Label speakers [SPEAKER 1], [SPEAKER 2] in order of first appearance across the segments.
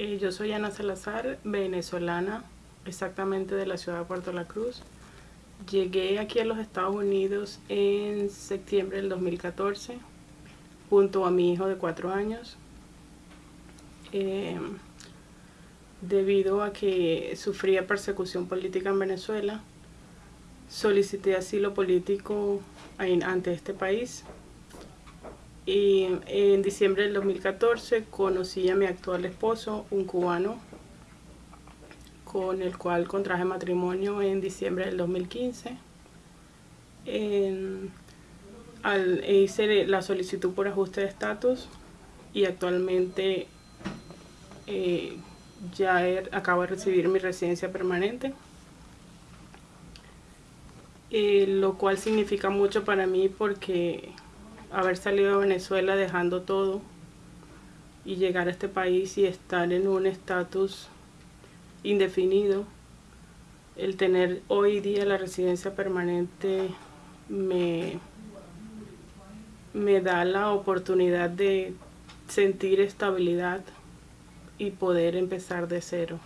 [SPEAKER 1] yo soy Ana Salazar, venezolana, exactamente de la ciudad de Puerto La Cruz. Llegué aquí a los Estados Unidos en septiembre del 2014 junto a mi hijo de cuatro años. Em, debido a que sufría persecución política en Venezuela, solicité asilo político ante este país y en diciembre del 2014 conocí a mi actual esposo, un cubano, con el cual contraje matrimonio en diciembre del 2015. hice la solicitud por ajuste de estatus y actualmente eh, ya acabo de recibir mi residencia permanente. Eh, lo cual significa mucho para mí porque haber salido de Venezuela dejando todo y llegar a este país y estar en un estatus indefinido, el tener hoy día la residencia permanente me, me da la oportunidad de sentir estabilidad y poder empezar de cero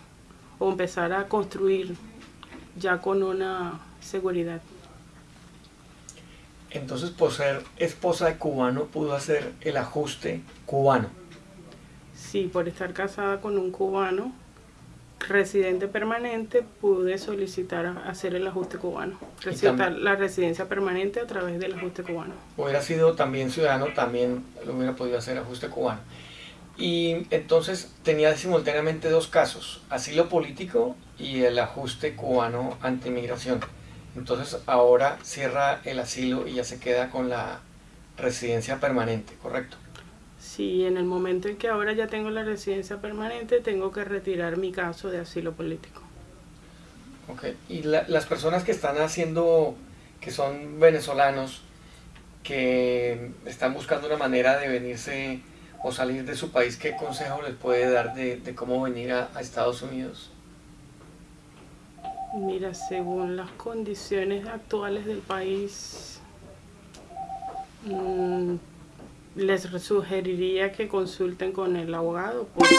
[SPEAKER 1] o empezar a construir ya con una seguridad.
[SPEAKER 2] Entonces, por ser esposa de cubano, pudo hacer el ajuste cubano.
[SPEAKER 1] Sí, por estar casada con un cubano, residente permanente, pude solicitar hacer el ajuste cubano. Solicitar la residencia permanente a través del ajuste cubano.
[SPEAKER 2] Hubiera sido también ciudadano, también lo hubiera podido hacer ajuste cubano. Y entonces tenía simultáneamente dos casos, asilo político y el ajuste cubano ante inmigración. Entonces ahora cierra el asilo y ya se queda con la residencia permanente, ¿correcto?
[SPEAKER 1] Sí, en el momento en que ahora ya tengo la residencia permanente, tengo que retirar mi caso de asilo político.
[SPEAKER 2] Ok, y las personas que están haciendo, que son venezolanos, que están buscando una manera de venirse o salir de su país, ¿qué consejo les puede dar de, cómo venir a Estados Unidos?
[SPEAKER 1] Mira, según las condiciones actuales del país, mm, les sugeriría que consulten con el abogado. Porque